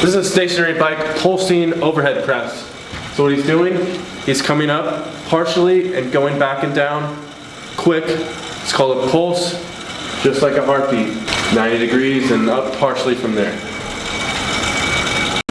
This is a stationary bike pulsing overhead press. So what he's doing, he's coming up partially and going back and down quick. It's called a pulse, just like a heartbeat. 90 degrees and up partially from there.